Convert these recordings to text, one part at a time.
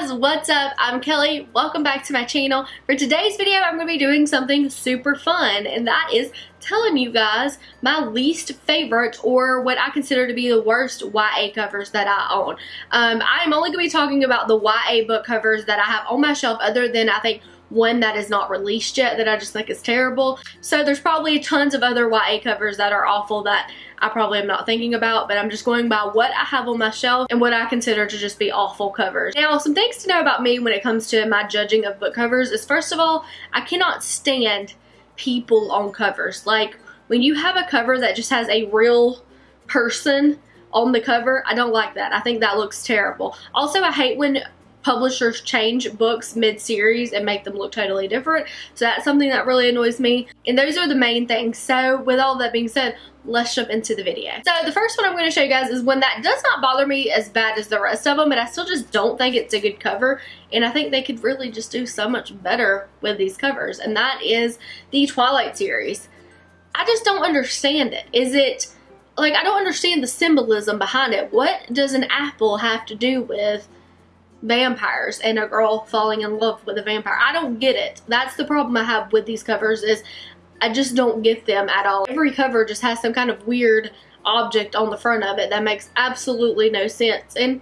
guys, what's up? I'm Kelly. Welcome back to my channel. For today's video, I'm going to be doing something super fun, and that is telling you guys my least favorite or what I consider to be the worst YA covers that I own. Um, I'm only going to be talking about the YA book covers that I have on my shelf other than I think one that is not released yet that I just think is terrible. So there's probably tons of other YA covers that are awful that I probably am not thinking about, but I'm just going by what I have on my shelf and what I consider to just be awful covers. Now, some things to know about me when it comes to my judging of book covers is first of all, I cannot stand people on covers. Like, when you have a cover that just has a real person on the cover, I don't like that. I think that looks terrible. Also, I hate when publishers change books mid-series and make them look totally different. So that's something that really annoys me. And those are the main things. So with all that being said, let's jump into the video. So the first one I'm going to show you guys is one that does not bother me as bad as the rest of them, but I still just don't think it's a good cover. And I think they could really just do so much better with these covers. And that is the Twilight series. I just don't understand it. Is it, like, I don't understand the symbolism behind it. What does an apple have to do with vampires and a girl falling in love with a vampire. I don't get it. That's the problem I have with these covers is I just don't get them at all. Every cover just has some kind of weird object on the front of it that makes absolutely no sense. And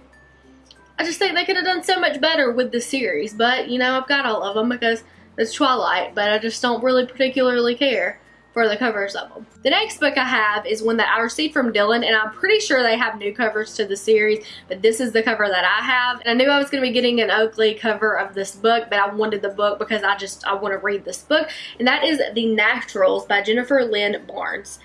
I just think they could have done so much better with the series. But, you know, I've got all of them because it's Twilight. But I just don't really particularly care for the covers of them. The next book I have is one that I received from Dylan and I'm pretty sure they have new covers to the series but this is the cover that I have and I knew I was going to be getting an Oakley cover of this book but I wanted the book because I just I want to read this book and that is The Naturals by Jennifer Lynn Barnes.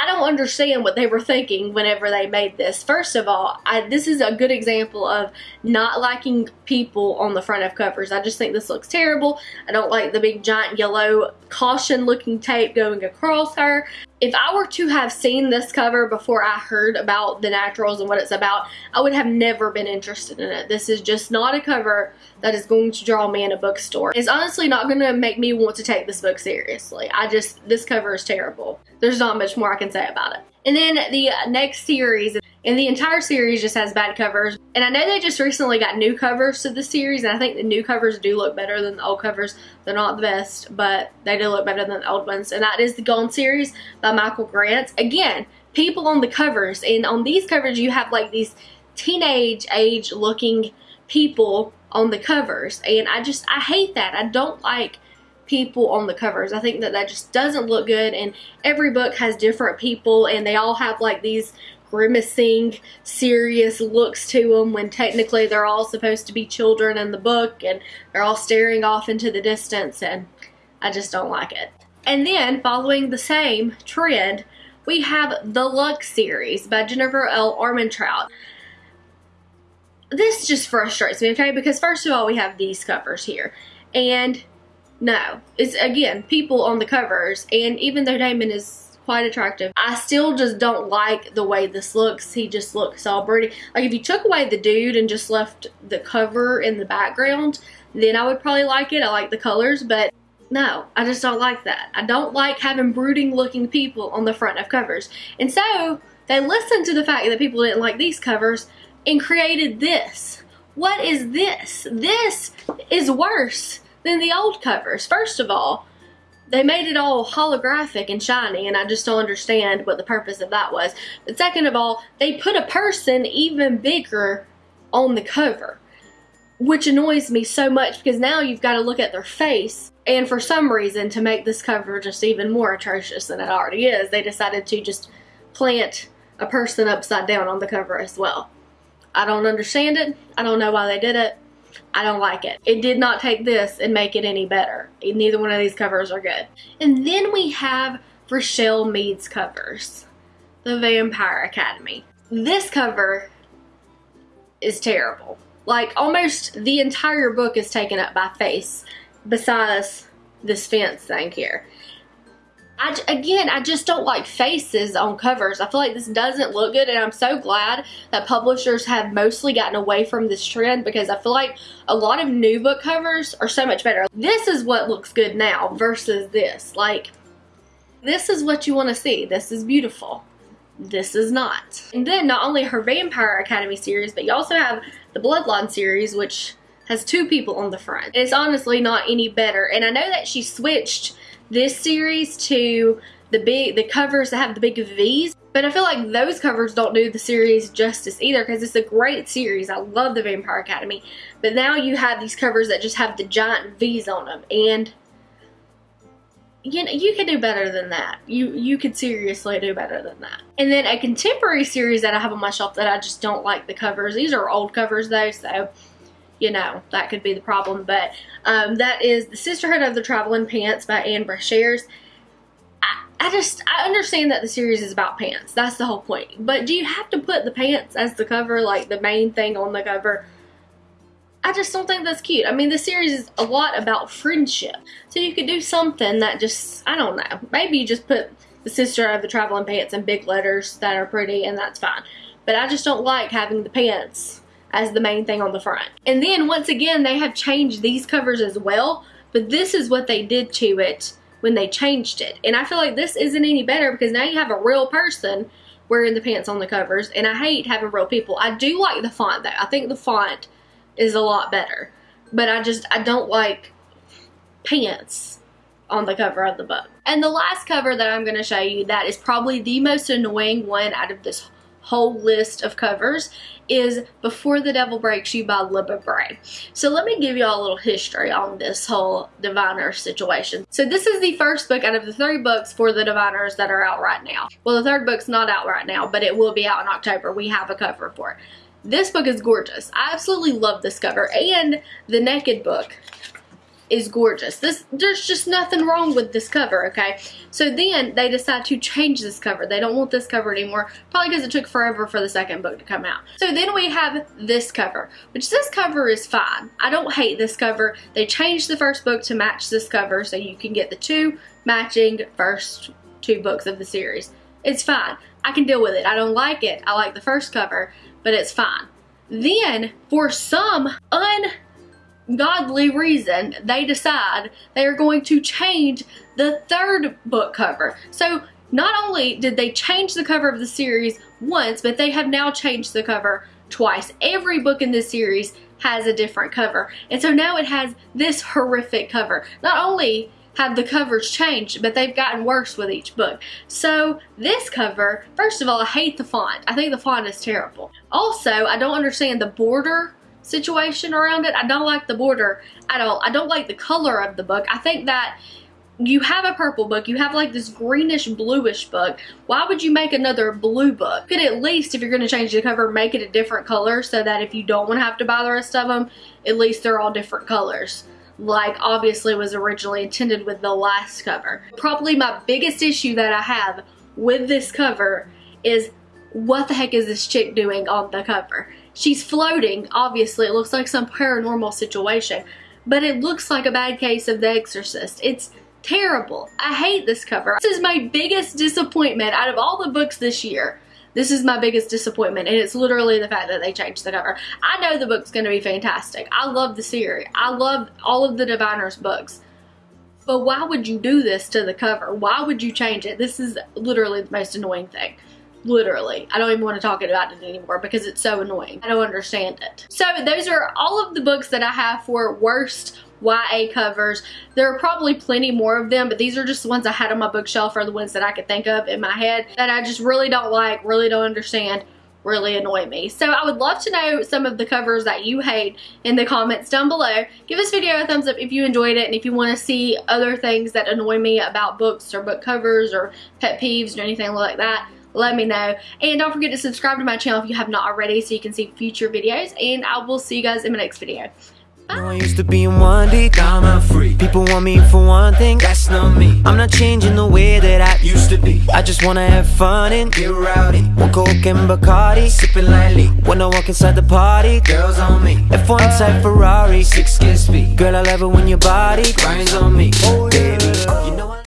I don't understand what they were thinking whenever they made this. First of all, I, this is a good example of not liking people on the front of covers. I just think this looks terrible. I don't like the big giant yellow caution looking tape going across her if I were to have seen this cover before I heard about the naturals and what it's about, I would have never been interested in it. This is just not a cover that is going to draw me in a bookstore. It's honestly not going to make me want to take this book seriously. I just, this cover is terrible. There's not much more I can say about it. And then the next series and the entire series just has bad covers. And I know they just recently got new covers to the series, and I think the new covers do look better than the old covers. They're not the best, but they do look better than the old ones. And that is the Gone series by Michael Grant. Again, people on the covers, and on these covers you have like these teenage age looking people on the covers. And I just, I hate that. I don't like people on the covers. I think that that just doesn't look good and every book has different people and they all have like these grimacing, serious looks to them when technically they're all supposed to be children in the book and they're all staring off into the distance and I just don't like it. And then following the same trend, we have the Lux series by Jennifer L. Armentrout. This just frustrates me, okay? Because first of all, we have these covers here. And no, it's again, people on the covers. And even though Daemon is quite attractive. I still just don't like the way this looks. He just looks all pretty. Like if you took away the dude and just left the cover in the background, then I would probably like it. I like the colors, but no, I just don't like that. I don't like having brooding looking people on the front of covers. And so they listened to the fact that people didn't like these covers and created this. What is this? This is worse than the old covers. First of all, they made it all holographic and shiny and I just don't understand what the purpose of that was. But second of all, they put a person even bigger on the cover. Which annoys me so much because now you've got to look at their face. And for some reason, to make this cover just even more atrocious than it already is, they decided to just plant a person upside down on the cover as well. I don't understand it. I don't know why they did it. I don't like it. It did not take this and make it any better. Neither one of these covers are good. And then we have Richelle Mead's covers. The Vampire Academy. This cover is terrible. Like almost the entire book is taken up by face besides this fence thing here. I, again, I just don't like faces on covers. I feel like this doesn't look good and I'm so glad that publishers have mostly gotten away from this trend because I feel like a lot of new book covers are so much better. This is what looks good now versus this. Like, this is what you want to see. This is beautiful. This is not. And then not only her Vampire Academy series, but you also have the Bloodline series, which has two people on the front. It's honestly not any better. And I know that she switched this series to the big the covers that have the big V's. But I feel like those covers don't do the series justice either because it's a great series. I love the Vampire Academy. But now you have these covers that just have the giant V's on them. And you know, you could do better than that. You you could seriously do better than that. And then a contemporary series that I have on my shelf that I just don't like the covers. These are old covers though, so you know, that could be the problem. But um, that is The Sisterhood of the Traveling Pants by Ann Brashares. I, I just, I understand that the series is about pants. That's the whole point. But do you have to put the pants as the cover, like the main thing on the cover? I just don't think that's cute. I mean, the series is a lot about friendship. So you could do something that just, I don't know. Maybe you just put the sister of the traveling pants in big letters that are pretty and that's fine. But I just don't like having the pants as the main thing on the front. And then once again, they have changed these covers as well, but this is what they did to it when they changed it. And I feel like this isn't any better because now you have a real person wearing the pants on the covers, and I hate having real people. I do like the font though. I think the font is a lot better, but I just, I don't like pants on the cover of the book. And the last cover that I'm going to show you that is probably the most annoying one out of this whole list of covers is Before the Devil Breaks You by Libba Bray. So let me give you all a little history on this whole Diviner situation. So this is the first book out of the three books for the Diviners that are out right now. Well, the third book's not out right now, but it will be out in October. We have a cover for it. This book is gorgeous. I absolutely love this cover and the Naked book is gorgeous. This There's just nothing wrong with this cover, okay? So then they decide to change this cover. They don't want this cover anymore, probably because it took forever for the second book to come out. So then we have this cover, which this cover is fine. I don't hate this cover. They changed the first book to match this cover so you can get the two matching first two books of the series. It's fine. I can deal with it. I don't like it. I like the first cover, but it's fine. Then, for some un godly reason, they decide they are going to change the third book cover. So not only did they change the cover of the series once, but they have now changed the cover twice. Every book in this series has a different cover. And so now it has this horrific cover. Not only have the covers changed, but they've gotten worse with each book. So this cover, first of all, I hate the font. I think the font is terrible. Also, I don't understand the border situation around it. I don't like the border at all. I don't like the color of the book. I think that you have a purple book, you have like this greenish bluish book. Why would you make another blue book? You could at least, if you're going to change the cover, make it a different color so that if you don't want to have to buy the rest of them, at least they're all different colors like obviously was originally intended with the last cover. Probably my biggest issue that I have with this cover is what the heck is this chick doing on the cover? She's floating, obviously. It looks like some paranormal situation. But it looks like a bad case of The Exorcist. It's terrible. I hate this cover. This is my biggest disappointment out of all the books this year. This is my biggest disappointment, and it's literally the fact that they changed the cover. I know the book's going to be fantastic. I love the series. I love all of the Diviner's books. But why would you do this to the cover? Why would you change it? This is literally the most annoying thing. Literally. I don't even want to talk about it anymore because it's so annoying. I don't understand it. So those are all of the books that I have for worst YA covers. There are probably plenty more of them, but these are just the ones I had on my bookshelf or the ones that I could think of in my head that I just really don't like, really don't understand, really annoy me. So I would love to know some of the covers that you hate in the comments down below. Give this video a thumbs up if you enjoyed it and if you want to see other things that annoy me about books or book covers or pet peeves or anything like that let me know. And don't forget to subscribe to my channel if you have not already so you can see future videos. And I will see you guys in my next video. I used to be in one deep, I'm free. People want me for one thing, that's not me. I'm not changing the way that I used to be. I just wanna have fun and get rowdy. One coke and Bacardi, sipping lightly. When I walk inside the party, girls on me. F1 type Ferrari, six kiss speed. Girl, I love it when your body grinds on me. Oh, baby, you know